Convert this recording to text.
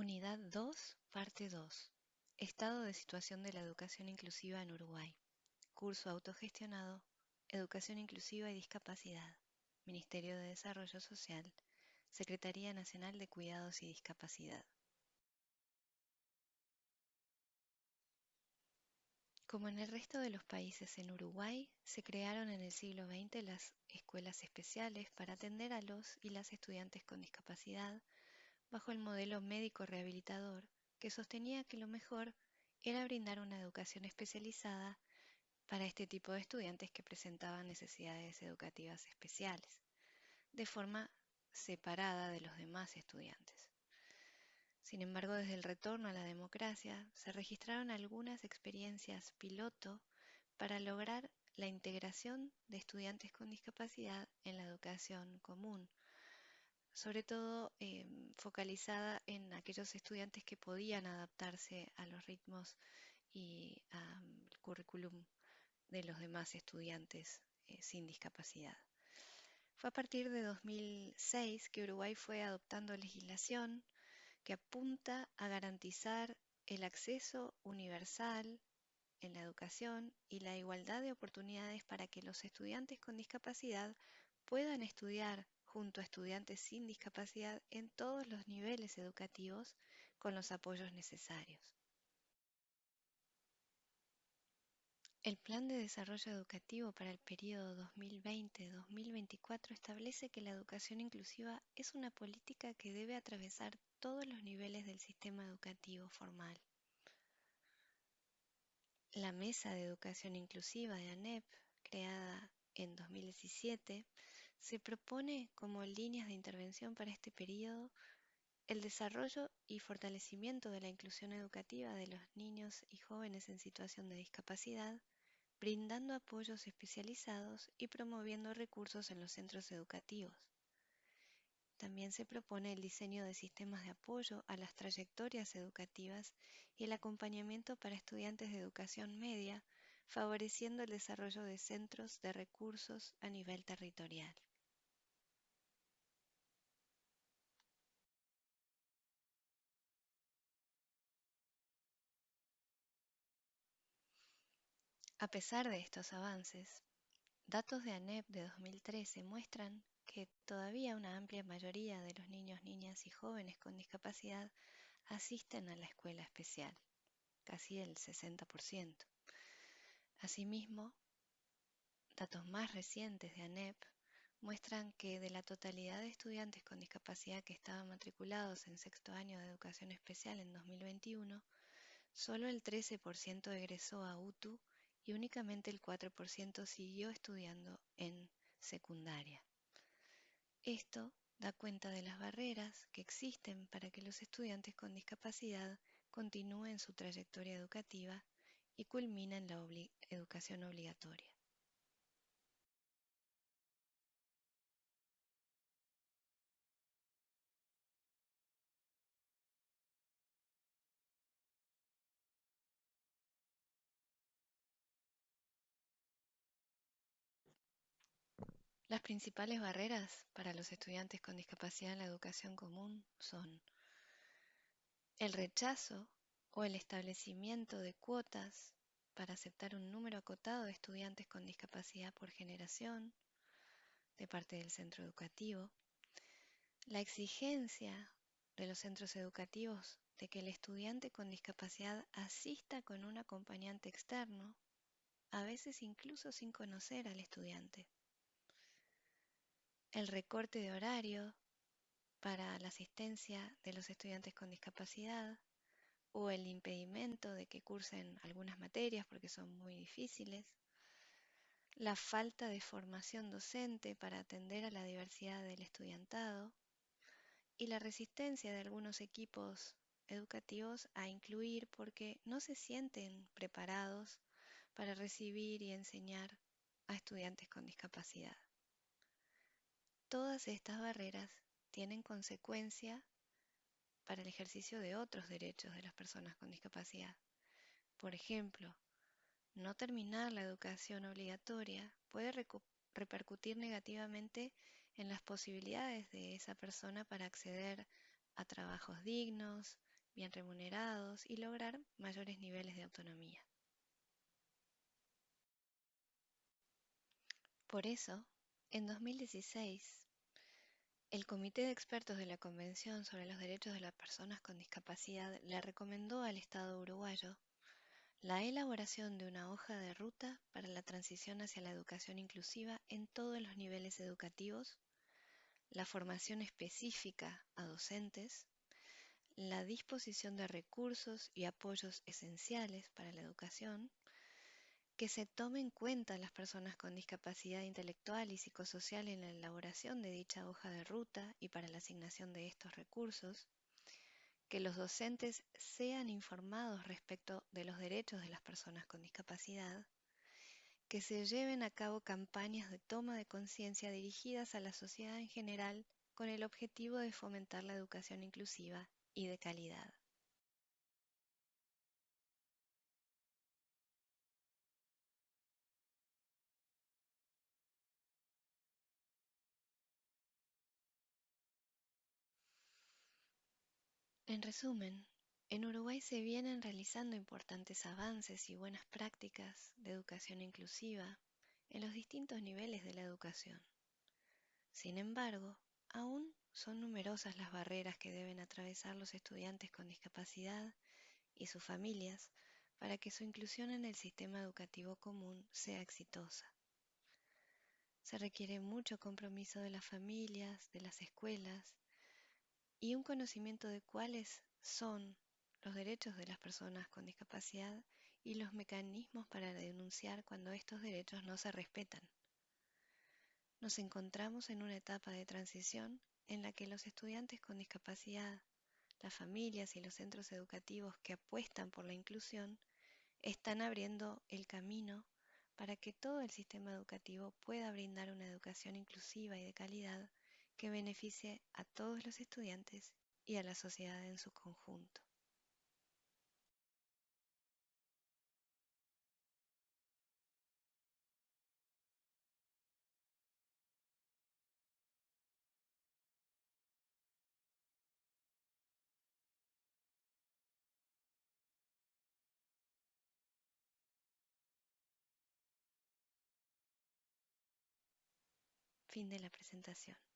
Unidad 2, parte 2. Estado de situación de la educación inclusiva en Uruguay. Curso autogestionado, Educación Inclusiva y Discapacidad. Ministerio de Desarrollo Social. Secretaría Nacional de Cuidados y Discapacidad. Como en el resto de los países en Uruguay, se crearon en el siglo XX las escuelas especiales para atender a los y las estudiantes con discapacidad bajo el modelo médico rehabilitador que sostenía que lo mejor era brindar una educación especializada para este tipo de estudiantes que presentaban necesidades educativas especiales, de forma separada de los demás estudiantes. Sin embargo, desde el retorno a la democracia se registraron algunas experiencias piloto para lograr la integración de estudiantes con discapacidad en la educación común, sobre todo eh, focalizada en aquellos estudiantes que podían adaptarse a los ritmos y al currículum de los demás estudiantes eh, sin discapacidad. Fue a partir de 2006 que Uruguay fue adoptando legislación que apunta a garantizar el acceso universal en la educación y la igualdad de oportunidades para que los estudiantes con discapacidad puedan estudiar junto a estudiantes sin discapacidad en todos los niveles educativos con los apoyos necesarios. El Plan de Desarrollo Educativo para el periodo 2020-2024 establece que la educación inclusiva es una política que debe atravesar todos los niveles del sistema educativo formal. La Mesa de Educación Inclusiva de ANEP, creada en 2017, se propone como líneas de intervención para este periodo el desarrollo y fortalecimiento de la inclusión educativa de los niños y jóvenes en situación de discapacidad, brindando apoyos especializados y promoviendo recursos en los centros educativos. También se propone el diseño de sistemas de apoyo a las trayectorias educativas y el acompañamiento para estudiantes de educación media, favoreciendo el desarrollo de centros de recursos a nivel territorial. A pesar de estos avances, datos de ANEP de 2013 muestran que todavía una amplia mayoría de los niños, niñas y jóvenes con discapacidad asisten a la escuela especial, casi el 60%. Asimismo, datos más recientes de ANEP muestran que de la totalidad de estudiantes con discapacidad que estaban matriculados en sexto año de educación especial en 2021, solo el 13% egresó a UTU y únicamente el 4% siguió estudiando en secundaria. Esto da cuenta de las barreras que existen para que los estudiantes con discapacidad continúen su trayectoria educativa y culminen la educación obligatoria. Las principales barreras para los estudiantes con discapacidad en la educación común son el rechazo o el establecimiento de cuotas para aceptar un número acotado de estudiantes con discapacidad por generación de parte del centro educativo, la exigencia de los centros educativos de que el estudiante con discapacidad asista con un acompañante externo, a veces incluso sin conocer al estudiante el recorte de horario para la asistencia de los estudiantes con discapacidad o el impedimento de que cursen algunas materias porque son muy difíciles, la falta de formación docente para atender a la diversidad del estudiantado y la resistencia de algunos equipos educativos a incluir porque no se sienten preparados para recibir y enseñar a estudiantes con discapacidad. Todas estas barreras tienen consecuencia para el ejercicio de otros derechos de las personas con discapacidad. Por ejemplo, no terminar la educación obligatoria puede repercutir negativamente en las posibilidades de esa persona para acceder a trabajos dignos, bien remunerados y lograr mayores niveles de autonomía. Por eso, en 2016, el Comité de Expertos de la Convención sobre los Derechos de las Personas con Discapacidad le recomendó al Estado uruguayo la elaboración de una hoja de ruta para la transición hacia la educación inclusiva en todos los niveles educativos, la formación específica a docentes, la disposición de recursos y apoyos esenciales para la educación, que se tome en cuenta las personas con discapacidad intelectual y psicosocial en la elaboración de dicha hoja de ruta y para la asignación de estos recursos, que los docentes sean informados respecto de los derechos de las personas con discapacidad, que se lleven a cabo campañas de toma de conciencia dirigidas a la sociedad en general con el objetivo de fomentar la educación inclusiva y de calidad. En resumen, en Uruguay se vienen realizando importantes avances y buenas prácticas de educación inclusiva en los distintos niveles de la educación. Sin embargo, aún son numerosas las barreras que deben atravesar los estudiantes con discapacidad y sus familias para que su inclusión en el sistema educativo común sea exitosa. Se requiere mucho compromiso de las familias, de las escuelas y un conocimiento de cuáles son los derechos de las personas con discapacidad y los mecanismos para denunciar cuando estos derechos no se respetan. Nos encontramos en una etapa de transición en la que los estudiantes con discapacidad, las familias y los centros educativos que apuestan por la inclusión están abriendo el camino para que todo el sistema educativo pueda brindar una educación inclusiva y de calidad que beneficie a todos los estudiantes y a la sociedad en su conjunto. Fin de la presentación.